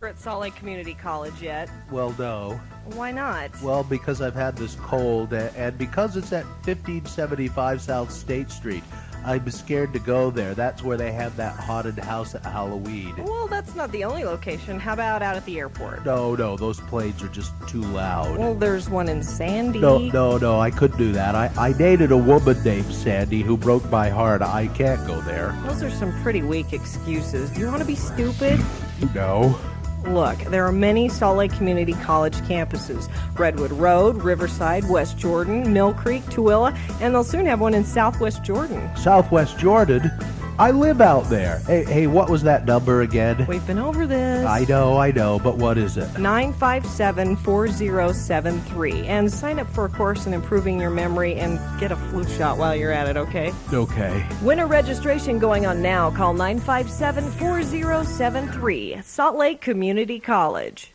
We're at Salt Lake Community College yet. Well, no. Why not? Well, because I've had this cold, and because it's at 1575 South State Street, I'm scared to go there. That's where they have that haunted house at Halloween. Well, that's not the only location. How about out at the airport? No, no, those planes are just too loud. Well, there's one in Sandy. No, no, no, I couldn't do that. I, I dated a woman named Sandy who broke my heart. I can't go there. Those are some pretty weak excuses. Do you want to be stupid? No. Look, there are many Salt Lake Community College campuses Redwood Road, Riverside, West Jordan, Mill Creek, Tooele, and they'll soon have one in Southwest Jordan. Southwest Jordan? I live out there. Hey, hey, what was that number again? We've been over this. I know, I know, but what is it? 957 4073. And sign up for a course in improving your memory and get a flu shot while you're at it, okay? Okay. Winter registration going on now. Call 957 4073. Salt Lake Community College.